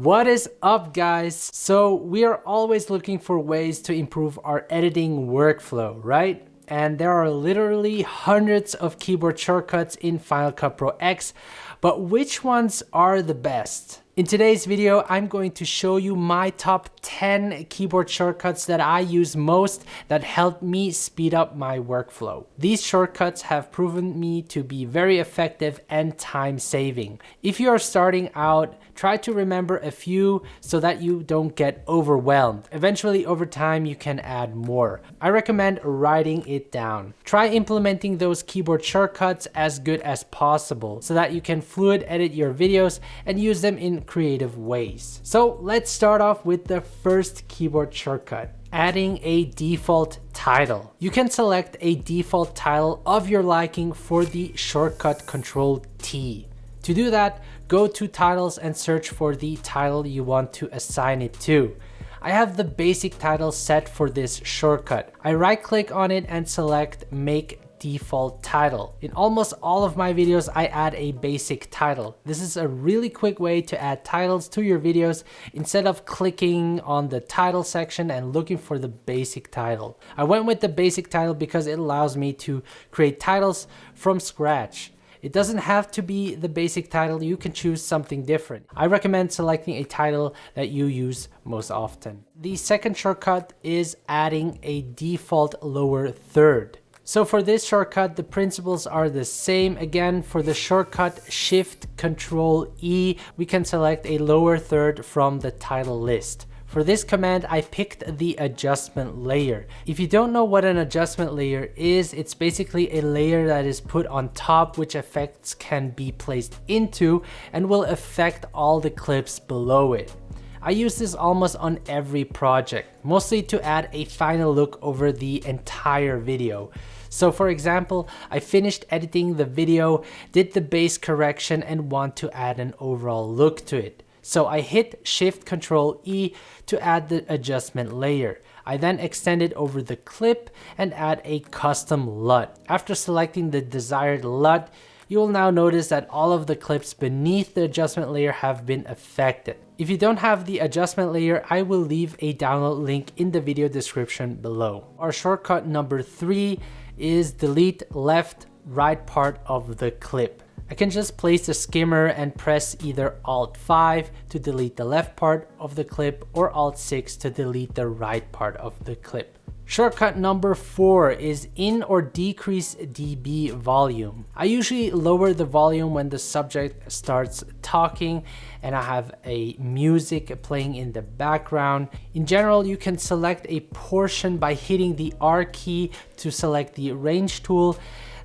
What is up guys? So we are always looking for ways to improve our editing workflow, right? And there are literally hundreds of keyboard shortcuts in Final Cut Pro X, but which ones are the best? In today's video, I'm going to show you my top 10 keyboard shortcuts that I use most that help me speed up my workflow. These shortcuts have proven me to be very effective and time saving. If you are starting out, try to remember a few so that you don't get overwhelmed. Eventually, over time, you can add more. I recommend writing it down. Try implementing those keyboard shortcuts as good as possible so that you can fluid edit your videos and use them in creative ways. So let's start off with the first keyboard shortcut adding a default title. You can select a default title of your liking for the shortcut Control T. To do that, go to titles and search for the title you want to assign it to. I have the basic title set for this shortcut. I right click on it and select make default title. In almost all of my videos, I add a basic title. This is a really quick way to add titles to your videos instead of clicking on the title section and looking for the basic title. I went with the basic title because it allows me to create titles from scratch. It doesn't have to be the basic title, you can choose something different. I recommend selecting a title that you use most often. The second shortcut is adding a default lower third. So for this shortcut, the principles are the same. Again, for the shortcut Shift Control E, we can select a lower third from the title list. For this command, I picked the adjustment layer. If you don't know what an adjustment layer is, it's basically a layer that is put on top which effects can be placed into and will affect all the clips below it. I use this almost on every project, mostly to add a final look over the entire video. So for example, I finished editing the video, did the base correction and want to add an overall look to it. So I hit Shift Control E to add the adjustment layer. I then extend it over the clip and add a custom LUT. After selecting the desired LUT, you will now notice that all of the clips beneath the adjustment layer have been affected. If you don't have the adjustment layer, I will leave a download link in the video description below. Our shortcut number three is delete left right part of the clip. I can just place the skimmer and press either Alt 5 to delete the left part of the clip or Alt 6 to delete the right part of the clip. Shortcut number four is in or decrease dB volume. I usually lower the volume when the subject starts talking and I have a music playing in the background. In general, you can select a portion by hitting the R key to select the range tool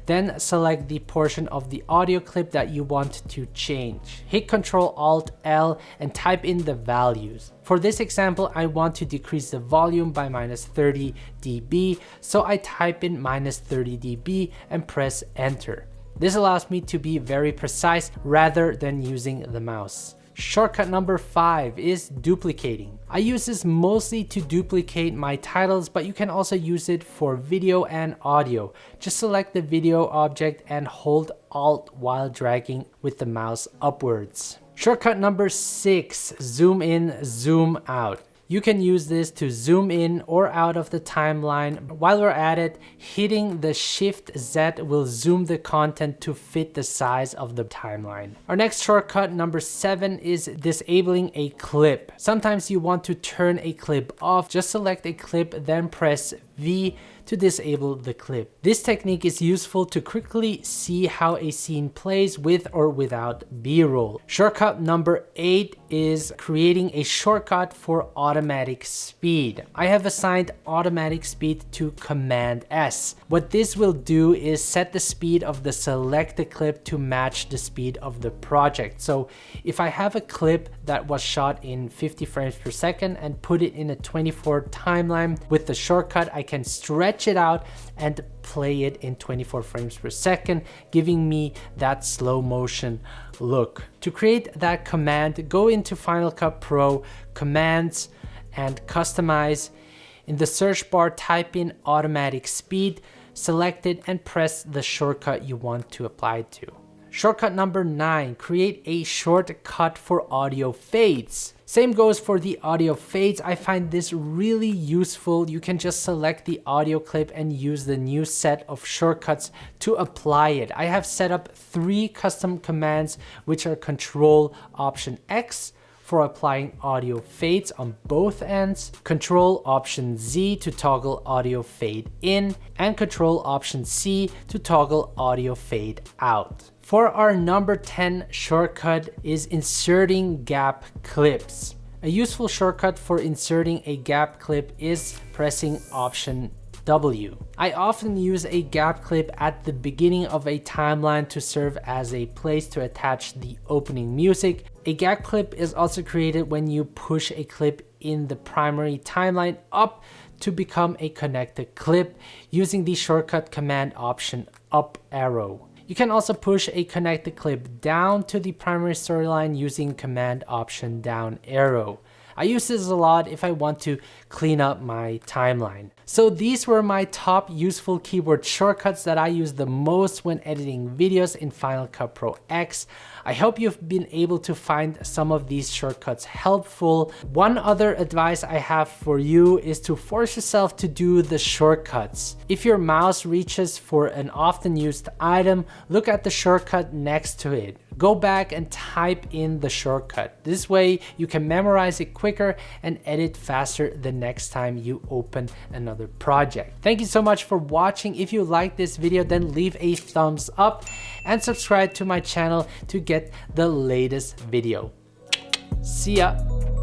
then select the portion of the audio clip that you want to change. Hit Ctrl Alt L and type in the values. For this example, I want to decrease the volume by minus 30 dB, so I type in minus 30 dB and press enter. This allows me to be very precise rather than using the mouse. Shortcut number five is duplicating. I use this mostly to duplicate my titles, but you can also use it for video and audio. Just select the video object and hold Alt while dragging with the mouse upwards. Shortcut number six, zoom in, zoom out. You can use this to zoom in or out of the timeline. While we're at it, hitting the Shift Z will zoom the content to fit the size of the timeline. Our next shortcut, number seven, is disabling a clip. Sometimes you want to turn a clip off. Just select a clip, then press V to disable the clip. This technique is useful to quickly see how a scene plays with or without b-roll. Shortcut number 8 is creating a shortcut for automatic speed. I have assigned automatic speed to Command S. What this will do is set the speed of the selected clip to match the speed of the project. So if I have a clip that was shot in 50 frames per second and put it in a 24 timeline with the shortcut, I can stretch it out and play it in 24 frames per second, giving me that slow motion look. To create that command, go into Final Cut Pro, Commands, and Customize. In the search bar, type in automatic speed, select it, and press the shortcut you want to apply to. Shortcut number nine, create a shortcut for audio fades. Same goes for the audio fades. I find this really useful. You can just select the audio clip and use the new set of shortcuts to apply it. I have set up three custom commands, which are Control Option X, for applying audio fades on both ends, Control Option Z to toggle audio fade in, and Control Option C to toggle audio fade out. For our number 10 shortcut is inserting gap clips. A useful shortcut for inserting a gap clip is pressing Option W. I often use a gap clip at the beginning of a timeline to serve as a place to attach the opening music. A gap clip is also created when you push a clip in the primary timeline up to become a connected clip using the shortcut command option up arrow. You can also push a connected clip down to the primary storyline using command option down arrow. I use this a lot if I want to clean up my timeline. So these were my top useful keyboard shortcuts that I use the most when editing videos in Final Cut Pro X. I hope you've been able to find some of these shortcuts helpful. One other advice I have for you is to force yourself to do the shortcuts. If your mouse reaches for an often used item, look at the shortcut next to it. Go back and type in the shortcut. This way you can memorize it quicker and edit faster the next time you open another project. Thank you so much for watching. If you like this video, then leave a thumbs up and subscribe to my channel to get the latest video. See ya.